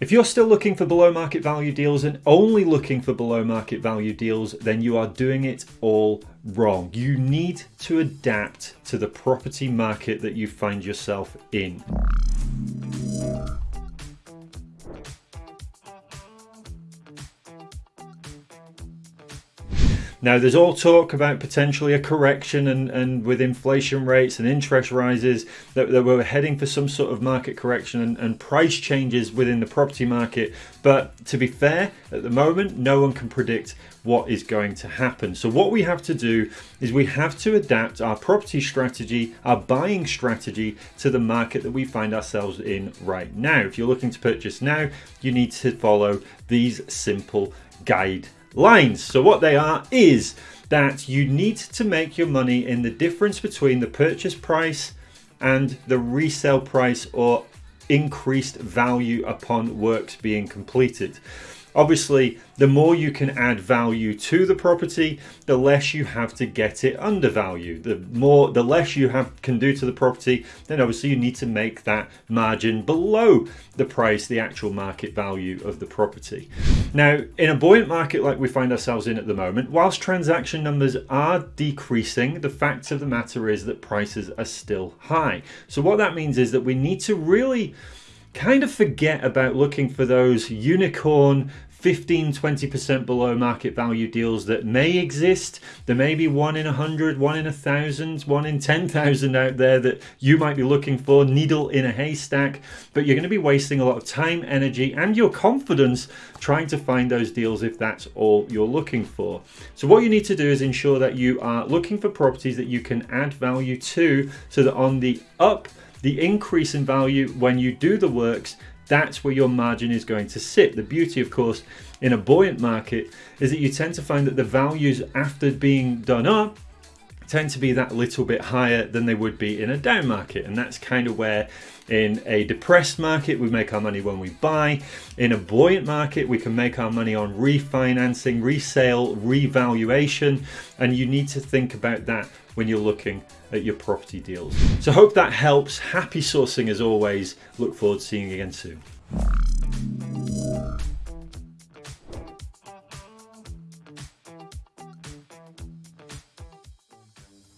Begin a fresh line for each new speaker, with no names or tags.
If you're still looking for below market value deals and only looking for below market value deals, then you are doing it all wrong. You need to adapt to the property market that you find yourself in. Now, there's all talk about potentially a correction and, and with inflation rates and interest rises that, that we're heading for some sort of market correction and, and price changes within the property market. But to be fair, at the moment, no one can predict what is going to happen. So what we have to do is we have to adapt our property strategy, our buying strategy to the market that we find ourselves in right now. If you're looking to purchase now, you need to follow these simple guide lines. So what they are is that you need to make your money in the difference between the purchase price and the resale price or increased value upon works being completed. Obviously, the more you can add value to the property, the less you have to get it undervalued. The more, the less you have can do to the property, then obviously you need to make that margin below the price, the actual market value of the property. Now, in a buoyant market like we find ourselves in at the moment, whilst transaction numbers are decreasing, the fact of the matter is that prices are still high. So what that means is that we need to really kind of forget about looking for those unicorn 15 20% below market value deals that may exist. There may be one in a hundred one in a thousand one in 10,000 out there that you might be looking for needle in a haystack. But you're going to be wasting a lot of time energy and your confidence trying to find those deals if that's all you're looking for. So what you need to do is ensure that you are looking for properties that you can add value to so that on the up the increase in value when you do the works that's where your margin is going to sit. The beauty, of course, in a buoyant market is that you tend to find that the values after being done up tend to be that little bit higher than they would be in a down market. And that's kind of where in a depressed market, we make our money when we buy. In a buoyant market, we can make our money on refinancing, resale, revaluation. And you need to think about that when you're looking at your property deals. So hope that helps. Happy sourcing as always. Look forward to seeing you again soon.